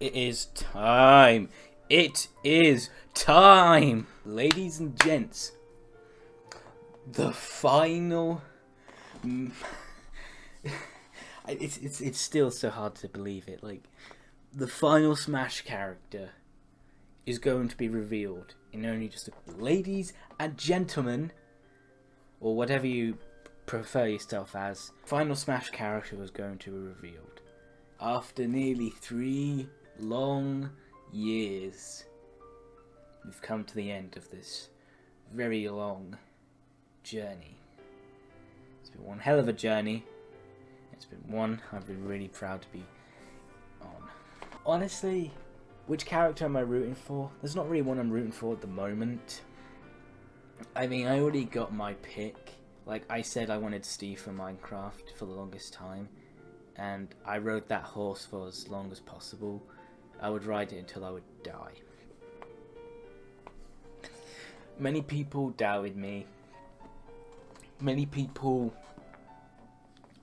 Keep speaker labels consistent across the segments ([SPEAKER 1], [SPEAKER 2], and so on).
[SPEAKER 1] It is time. It is time. Ladies and gents, the final. it's, it's, it's still so hard to believe it. Like, the final Smash character is going to be revealed in only just a. Ladies and gentlemen, or whatever you prefer yourself as, final Smash character was going to be revealed. After nearly three long years, we've come to the end of this very long journey. It's been one hell of a journey. It's been one I've been really proud to be on. Honestly, which character am I rooting for? There's not really one I'm rooting for at the moment. I mean, I already got my pick. Like I said, I wanted Steve from Minecraft for the longest time, and I rode that horse for as long as possible. I would ride it until I would die. Many people doubted me. Many people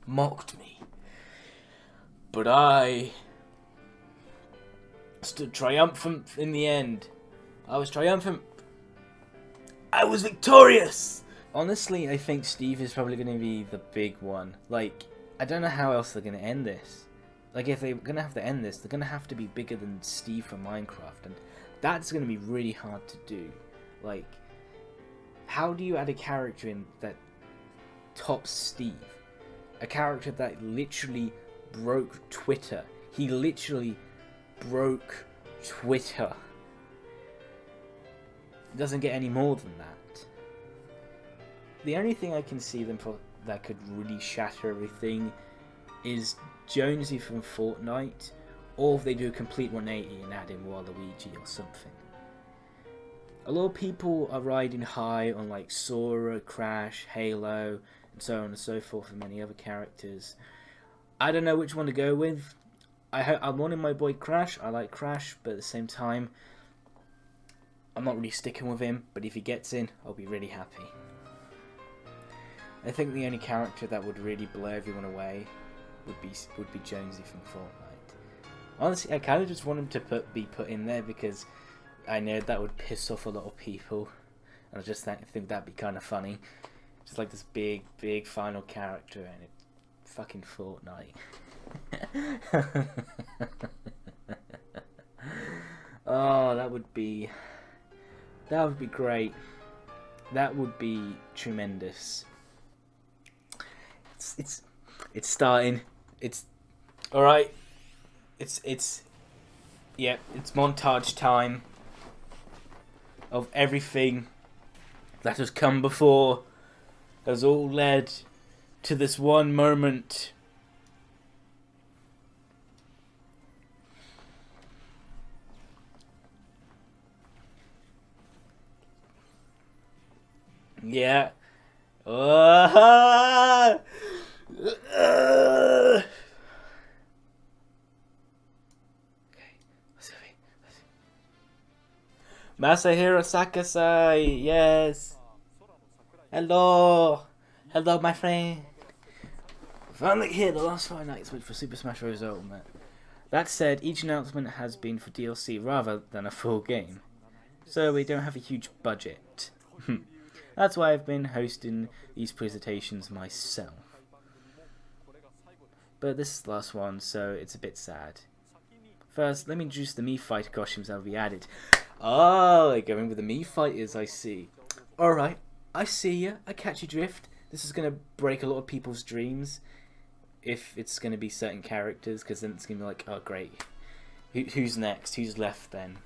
[SPEAKER 1] mocked me. But I stood triumphant in the end. I was triumphant. I was victorious! Honestly, I think Steve is probably going to be the big one. Like, I don't know how else they're going to end this. Like, if they're going to have to end this, they're going to have to be bigger than Steve from Minecraft. And that's going to be really hard to do. Like, how do you add a character in that tops Steve? A character that literally broke Twitter. He literally broke Twitter. It doesn't get any more than that. The only thing I can see them for that could really shatter everything is Jonesy from Fortnite, or if they do a complete 180 and add in Waluigi or something. A lot of people are riding high on like Sora, Crash, Halo, and so on and so forth, and many other characters. I don't know which one to go with. I I'm wanting my boy Crash. I like Crash, but at the same time, I'm not really sticking with him. But if he gets in, I'll be really happy. I think the only character that would really blow everyone away would be would be Jonesy from Fortnite. Honestly, I kind of just want him to put be put in there because I know that would piss off a lot of people, and I just th think that'd be kind of funny. Just like this big, big final character, and it fucking Fortnite. oh, that would be that would be great. That would be tremendous. It's it's it's starting. It's all right. It's it's yeah. It's montage time of everything that has come before has all led to this one moment. Yeah. Uh, Masahiro Sakurai, yes. Hello. Hello, my friend. Finally here, the last five nights for Super Smash Bros. Ultimate. That said, each announcement has been for DLC rather than a full game. So we don't have a huge budget. Hmm. That's why I've been hosting these presentations myself. But this is the last one, so it's a bit sad. First, let me introduce the Mii Fighter costumes that will be added. Oh, going with the Mii Fighters, I see. Alright, I see you. I catch your drift. This is going to break a lot of people's dreams if it's going to be certain characters, because then it's going to be like, oh, great. Who, who's next? Who's left then?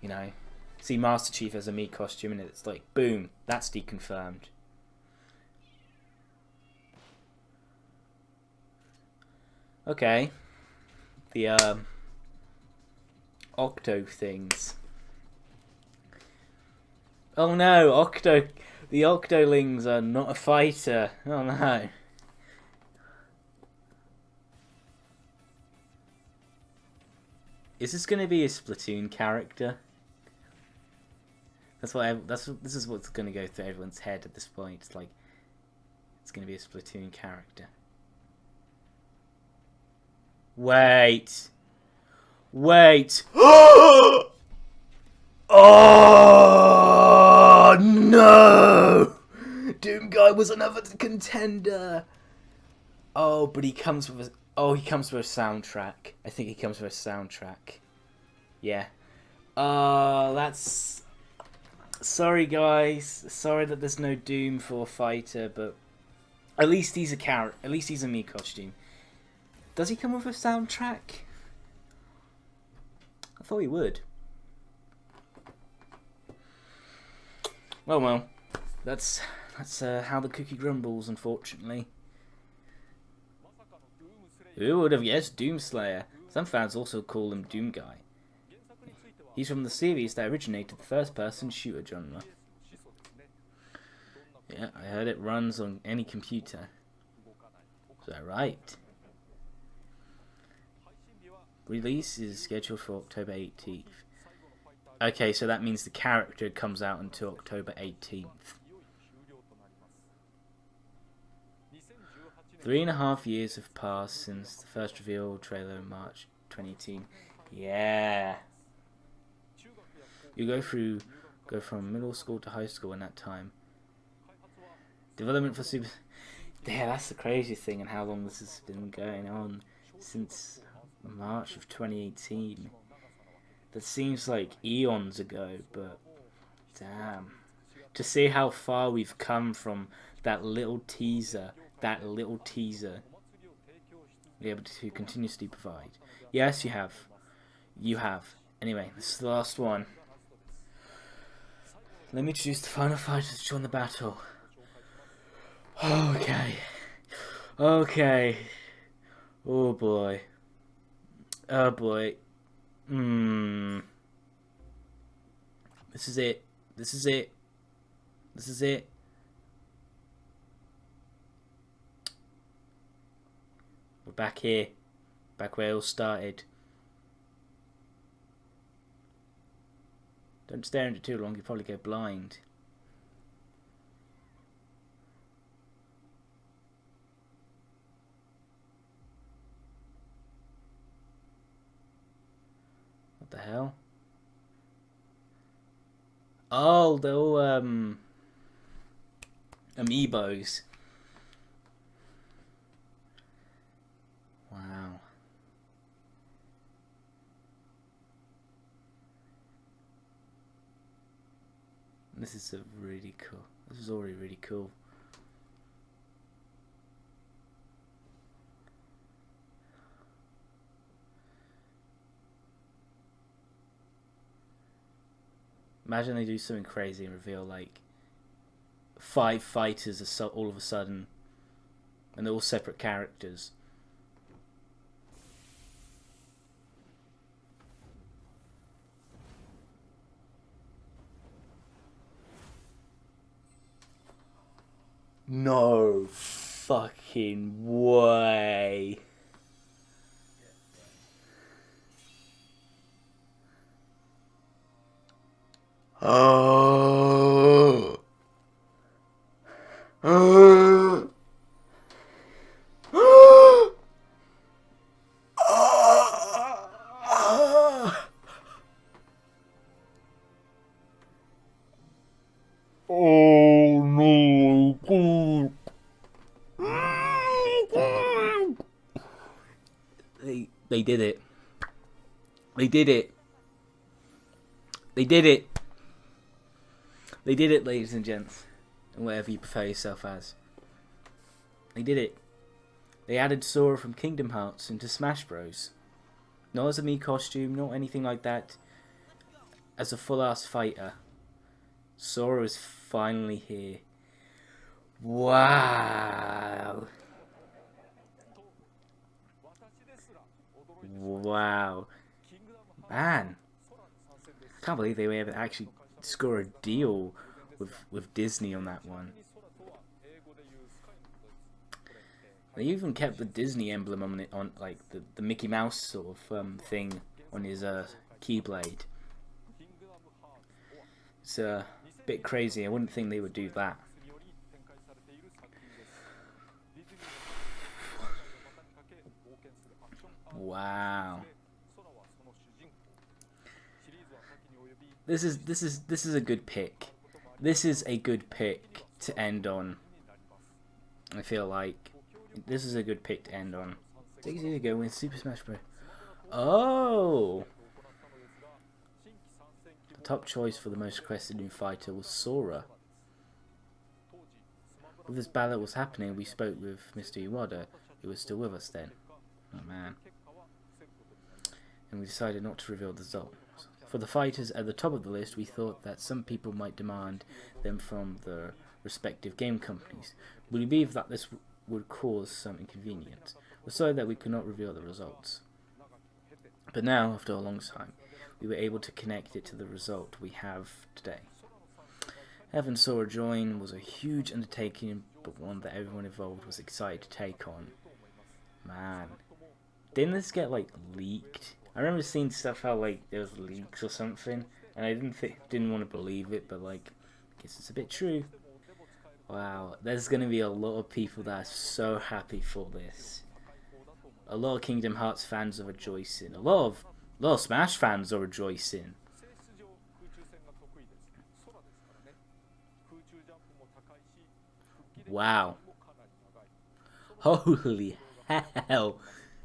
[SPEAKER 1] You know? See Master Chief as a Mii costume, and it's like, boom, that's deconfirmed. Okay. The, um, Octo things. Oh no, Octo... The Octolings are not a fighter. Oh no. Is this going to be a Splatoon character? That's what. I, that's this is what's going to go through everyone's head at this point. It's like it's going to be a Splatoon character. Wait. Wait. oh no! Guy was another contender. Oh, but he comes with a oh he comes with a soundtrack. I think he comes with a soundtrack. Yeah. Uh that's sorry guys. Sorry that there's no Doom for fighter, but at least he's a character. At least he's a Mii costume. Does he come with a soundtrack? I thought he would. Well, well, that's that's uh, how the cookie grumbles, unfortunately. Who would have guessed Doomslayer? Some fans also call him Doom Guy. He's from the series that originated the first-person shooter genre. Yeah, I heard it runs on any computer. Is that right? Release is scheduled for October 18th. Okay, so that means the character comes out until October 18th. Three and a half years have passed since the first reveal trailer in March 2018. Yeah. You go through, go from middle school to high school in that time. Development for Super... Yeah, that's the crazy thing and how long this has been going on since March of 2018. That seems like eons ago, but damn. To see how far we've come from that little teaser, that little teaser, be able to continuously provide. Yes, you have. You have. Anyway, this is the last one. Let me choose the final fighters to join the battle. Okay. Okay. Oh boy. Oh boy. Hmm. This is it. This is it. This is it. We're back here. Back where it all started. Don't stare into it too long, you'll probably go blind. What the hell? Oh, the all, um, amiibos. Wow. This is a really cool. This is already really cool. Imagine they do something crazy and reveal like five fighters all of a sudden, and they're all separate characters. No fucking way. Oh. They did it. They did it. They did it. They did it, ladies and gents. And whatever you prefer yourself as. They did it. They added Sora from Kingdom Hearts into Smash Bros. Not as a Mii costume, not anything like that. As a full ass fighter. Sora is finally here. Wow. Wow. Man. I can't believe they were able to actually score a deal with, with Disney on that one. They even kept the Disney emblem on it, on like the, the Mickey Mouse sort of um, thing on his uh, keyblade. It's a bit crazy. I wouldn't think they would do that. Wow. this is this is this is a good pick. This is a good pick to end on. I feel like this is a good pick to end on. Six years ago when Super Smash Bros. Oh! The top choice for the most requested new fighter was Sora. While this ballot was happening, we spoke with Mr. Iwata, who was still with us then. Oh man. And we decided not to reveal the results. For the fighters at the top of the list, we thought that some people might demand them from the respective game companies. We believe that this would cause some inconvenience. We're sorry that we could not reveal the results. But now, after a long time, we were able to connect it to the result we have today. Having Sora join was a huge undertaking, but one that everyone involved was excited to take on. Man, didn't this get like leaked? I remember seeing stuff how like there was leaks or something, and I didn't think, didn't want to believe it, but like, I guess it's a bit true. Wow, there's gonna be a lot of people that are so happy for this. A lot of Kingdom Hearts fans are rejoicing. A lot of, a lot of Smash fans are rejoicing. Wow. Holy hell.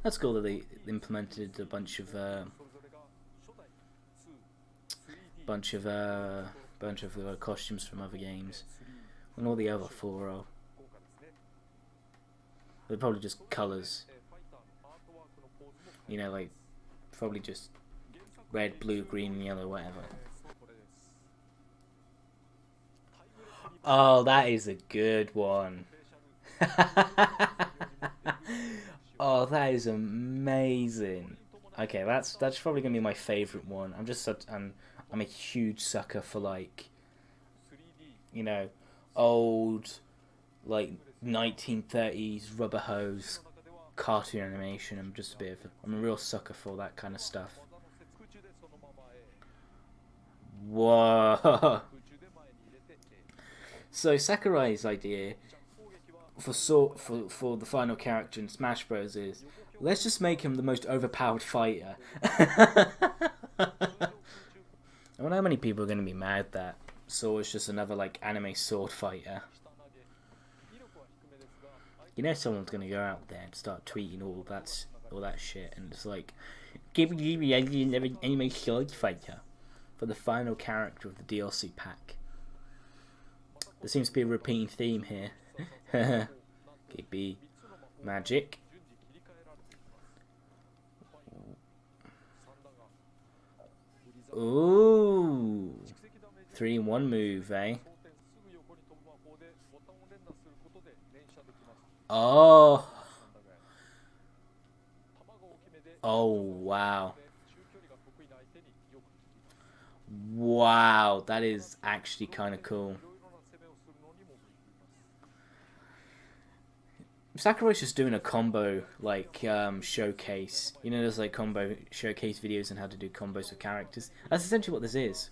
[SPEAKER 1] That's cool that they implemented a bunch of uh, bunch of uh, bunch of uh, costumes from other games, and all the other four are. They're probably just colors. You know, like probably just red, blue, green, yellow, whatever. Oh, that is a good one. oh, that is amazing. Okay, that's that's probably gonna be my favorite one. I'm just such I'm I'm a huge sucker for like you know old like 1930s rubber hose cartoon animation. I'm just a bit of I'm a real sucker for that kind of stuff. Whoa. So Sakurai's idea for so for for the final character in Smash Bros is let's just make him the most overpowered fighter. I wonder how many people are going to be mad that Sora is just another like anime sword fighter. You know someone's going to go out there and start tweeting all that all that shit and it's like give me an anime sword fighter for the final character of the DLC pack. There seems to be a repeating theme here. KB magic. Ooh. Three in one move, eh? Oh. Oh, wow. Wow, that is actually kind of cool. Sakurai's just doing a combo like um, showcase. You know, there's like combo showcase videos on how to do combos with characters. That's essentially what this is.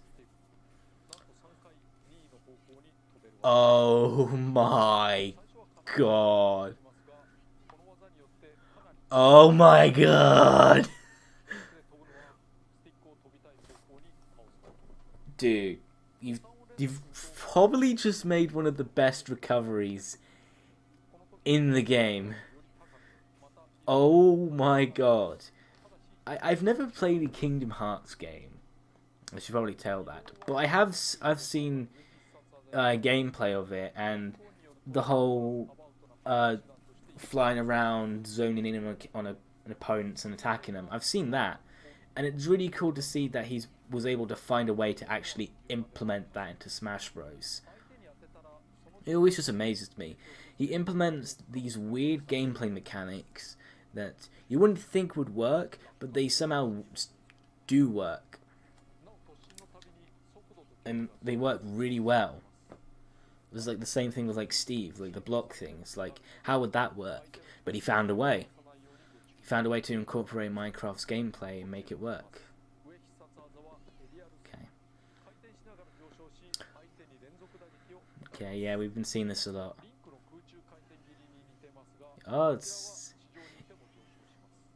[SPEAKER 1] Oh my god. Oh my god. Dude, you've you've probably just made one of the best recoveries in the game. Oh my god. I, I've never played a Kingdom Hearts game. I should probably tell that. But I have I've seen uh, gameplay of it and the whole uh, flying around, zoning in on, a, on a, an opponents and attacking them. I've seen that. And it's really cool to see that he was able to find a way to actually implement that into Smash Bros. It always just amazes me he implements these weird gameplay mechanics that you wouldn't think would work, but they somehow do work. And they work really well. It's like the same thing with like Steve, like the block things. Like, how would that work? But he found a way. He found a way to incorporate Minecraft's gameplay and make it work. Okay, yeah, we've been seeing this a lot. Oh, it's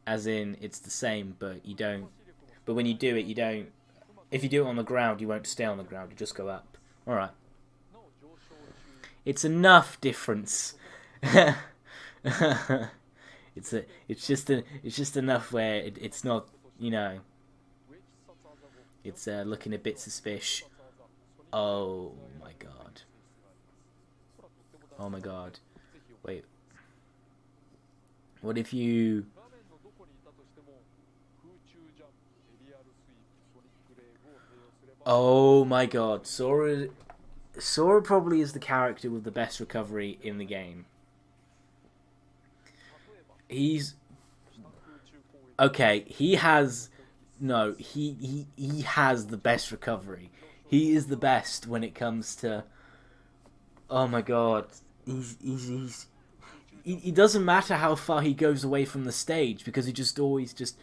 [SPEAKER 1] as in it's the same, but you don't. But when you do it, you don't. if you do it on the ground, you won't stay on the ground. You just go up. All right. It's enough difference. it's a, it's just a, it's just enough where it, it's not, you know, it's uh, looking a bit suspicious. Oh. Oh my god. Wait. What if you... Oh my god. Sora... Sora probably is the character with the best recovery in the game. He's... Okay, he has... No, he, he, he has the best recovery. He is the best when it comes to... Oh my god. He's... he's, he's it doesn't matter how far he goes away from the stage because he just always just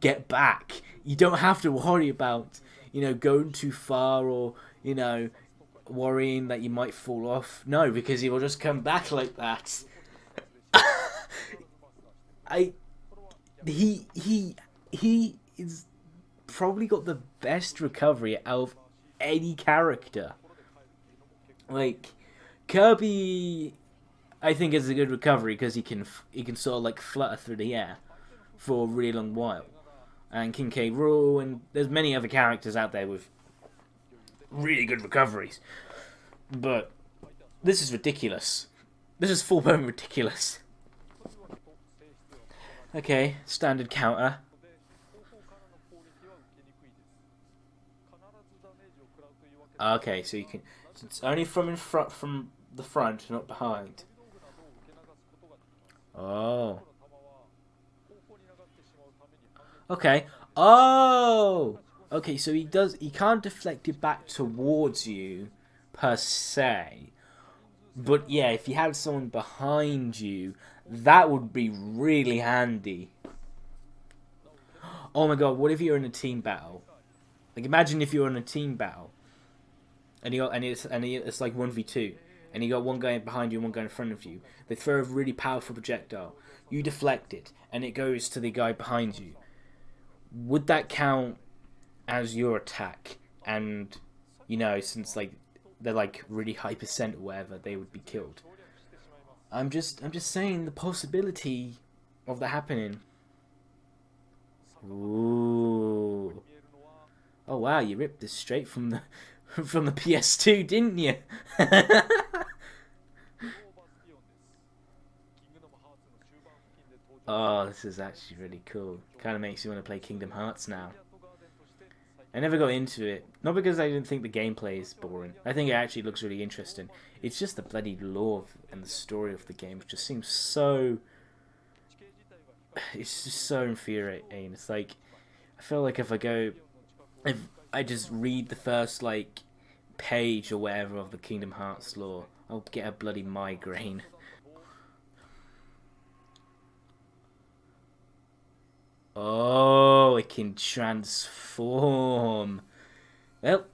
[SPEAKER 1] get back. You don't have to worry about, you know, going too far or, you know, worrying that you might fall off. No, because he will just come back like that. I he he he is probably got the best recovery out of any character. Like Kirby I think is a good recovery because he can he can sort of like flutter through the air for a really long while. And King K. Rool and there's many other characters out there with really good recoveries. But this is ridiculous. This is full blown ridiculous. Okay, standard counter. Okay, so you can. It's only from in front, from the front, not behind. Oh. Okay. Oh! Okay, so he does he can't deflect it back towards you per se. But yeah, if you had someone behind you, that would be really handy. Oh my god, what if you're in a team battle? Like imagine if you're in a team battle and you're and it's and it's like 1v2 and you got one guy behind you and one guy in front of you. They throw a really powerful projectile. You deflect it, and it goes to the guy behind you. Would that count as your attack? And, you know, since, like, they're, like, really high percent or whatever, they would be killed. I'm just, I'm just saying the possibility of that happening. Ooh. Oh wow, you ripped this straight from the from the PS2, didn't you? oh, is actually really cool. Kind of makes you want to play Kingdom Hearts now. I never got into it. Not because I didn't think the gameplay is boring. I think it actually looks really interesting. It's just the bloody lore and the story of the game which just seems so... It's just so infuriating. It's like... I feel like if I go... If I just read the first, like, page or whatever of the Kingdom Hearts lore, I'll get a bloody migraine. Oh, it can transform. Well.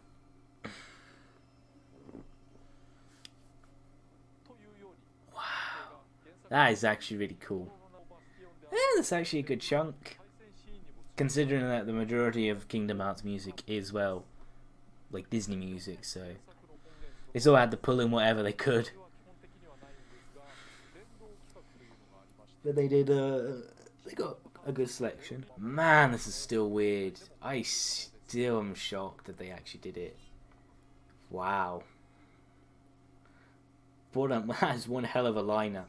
[SPEAKER 1] Wow. That is actually really cool. Yeah, that's actually a good chunk. Considering that the majority of Kingdom Hearts music is, well, like Disney music, so they still had to pull in whatever they could. But they did, uh, they got a good selection. Man, this is still weird. I still am shocked that they actually did it. Wow. That is one hell of a liner.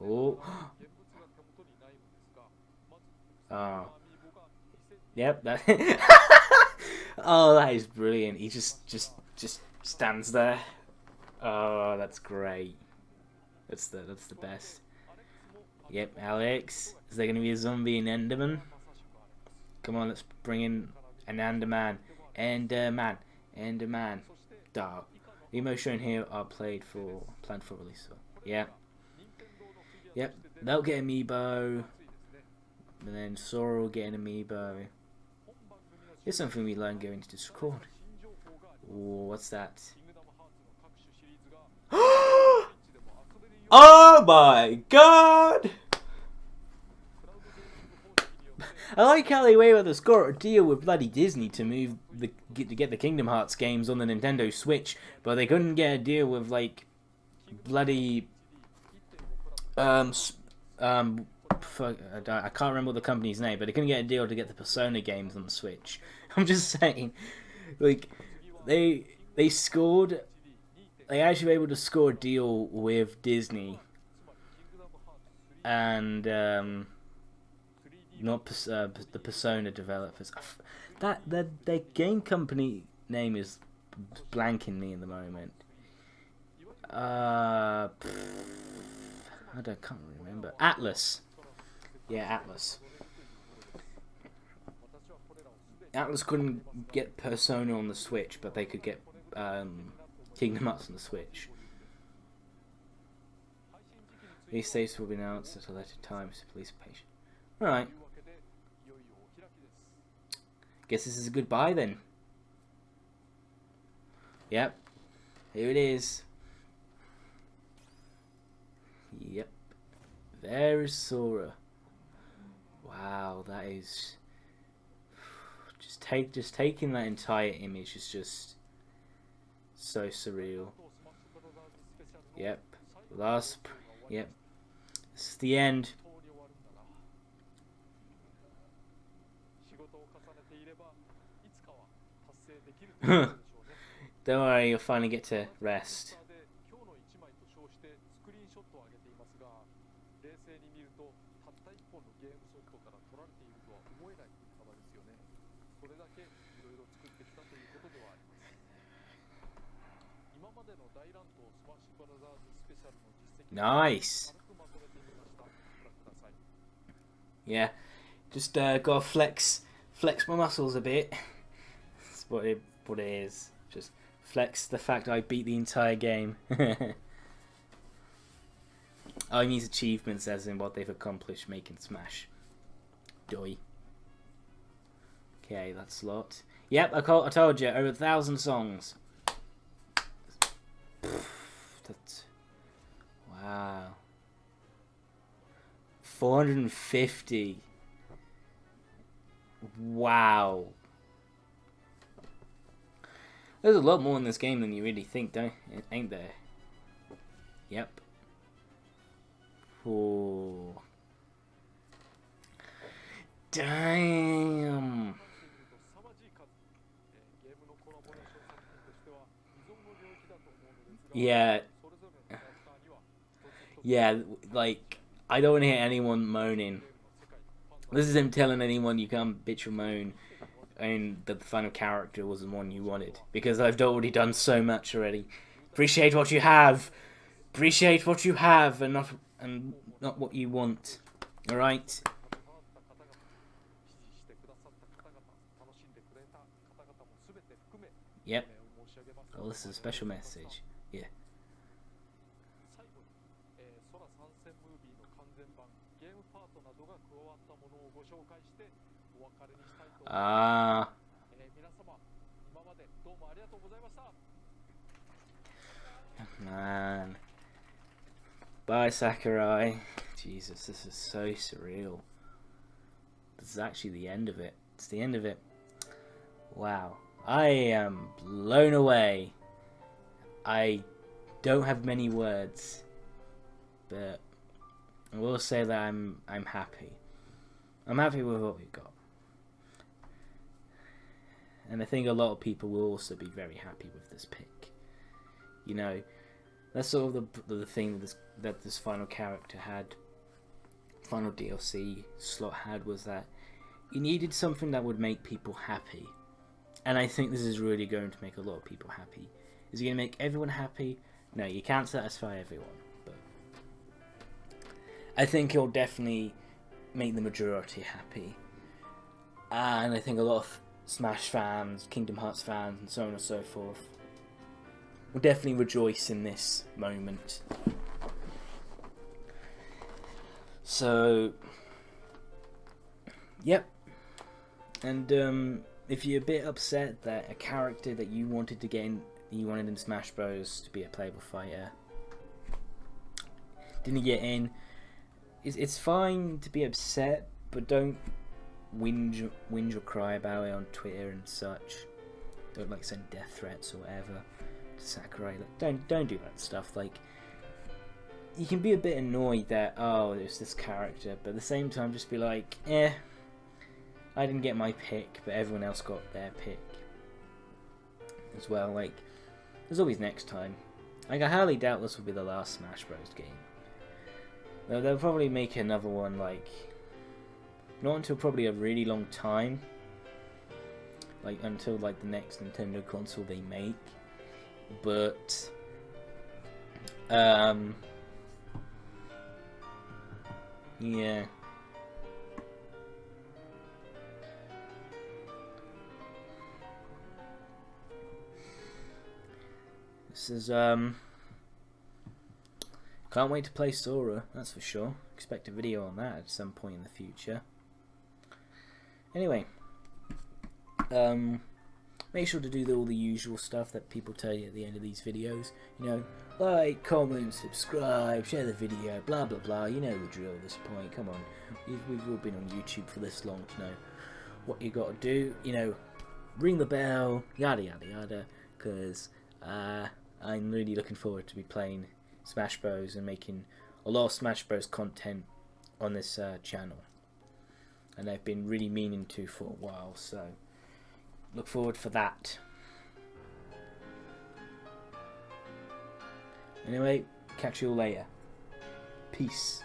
[SPEAKER 1] Oh. Oh. Yep, that Oh, that is brilliant. He just just just stands there. Oh, that's great. That's the that's the best. Yep, Alex. Is there gonna be a zombie in Enderman? Come on, let's bring in an Enderman. Enderman. Enderman. Dark. Emo shown here are played for planned for release. So, yeah. Yep. They'll get amiibo. And then Sora will get an amiibo. Here's something we learned going to Discord. Ooh, what's that? oh my god! I like how they were able to score a deal with bloody Disney to move the get, to get the Kingdom Hearts games on the Nintendo Switch, but they couldn't get a deal with like bloody um um I can't remember the company's name, but they couldn't get a deal to get the Persona games on the Switch. I'm just saying, like they they scored, they actually were able to score a deal with Disney, and um, not uh, the Persona developers. That their their game company name is blanking me in the moment. Uh, I don't can't remember. Atlus. Yeah, Atlus. Atlus couldn't get Persona on the Switch, but they could get um, Kingdom Hearts on the Switch. These dates will be announced at a later time, so please be patient. Alright. Guess this is a goodbye then. Yep. Here it is. Yep. There is Sora. Wow, that is just take just taking that entire image is just so surreal. Yep. Last yep. This is the end. Don't worry, you'll finally get to rest. Nice. Yeah, just uh, gotta flex, flex my muscles a bit. That's what it, what it is. Just flex the fact I beat the entire game. I need achievements as in what they've accomplished making Smash. Doi. Okay, that's a lot. Yep, I, call, I told you, over a thousand songs. That's wow. 450. Wow. There's a lot more in this game than you really think, don't ain't there? Yep. Oh. Damn. Yeah. Yeah, like, I don't want to hear anyone moaning. This is him telling anyone you can't bitch or moan and that the final character was the one you wanted. Because I've already done so much already. Appreciate what you have. Appreciate what you have and not and not what you want. Alright? Yep. Oh, this is a special message. Yeah. Ah. Man. Bye, Sakurai. Jesus, this is so surreal. This is actually the end of it. It's the end of it. Wow. I am blown away. I don't have many words, but I will say that I'm I'm happy. I'm happy with what we've got. And I think a lot of people will also be very happy with this pick. You know, that's sort of the the thing that this that this final character had, final DLC slot had was that you needed something that would make people happy and I think this is really going to make a lot of people happy. Is it going to make everyone happy? No, you can't satisfy everyone, but I think it'll definitely make the majority happy. And I think a lot of Smash fans, Kingdom Hearts fans, and so on and so forth will definitely rejoice in this moment. So, yep. And um, if you're a bit upset that a character that you wanted to get in, you wanted in Smash Bros. to be a playable fighter, didn't get in, it's, it's fine to be upset, but don't whinge, whinge or cry about it on Twitter and such. Don't like send death threats or whatever to Sakurai. Like, don't don't do that stuff. Like you can be a bit annoyed that oh there's this character, but at the same time just be like, eh, I didn't get my pick, but everyone else got their pick as well. Like there's always next time. Like I highly doubt this will be the last Smash Bros. game. They'll, they'll probably make another one like not until probably a really long time. Like until like the next Nintendo console they make. But um yeah. This is um can't wait to play Sora, that's for sure. Expect a video on that at some point in the future. Anyway, um, make sure to do all the usual stuff that people tell you at the end of these videos. You know, like, comment, subscribe, share the video, blah blah blah. You know the drill at this point. Come on, we've, we've all been on YouTube for this long to know what you got to do. You know, ring the bell, yada yada yada. Because uh, I'm really looking forward to be playing Smash Bros and making a lot of Smash Bros content on this uh, channel and I've been really meaning to for a while so look forward for that. Anyway catch you all later. Peace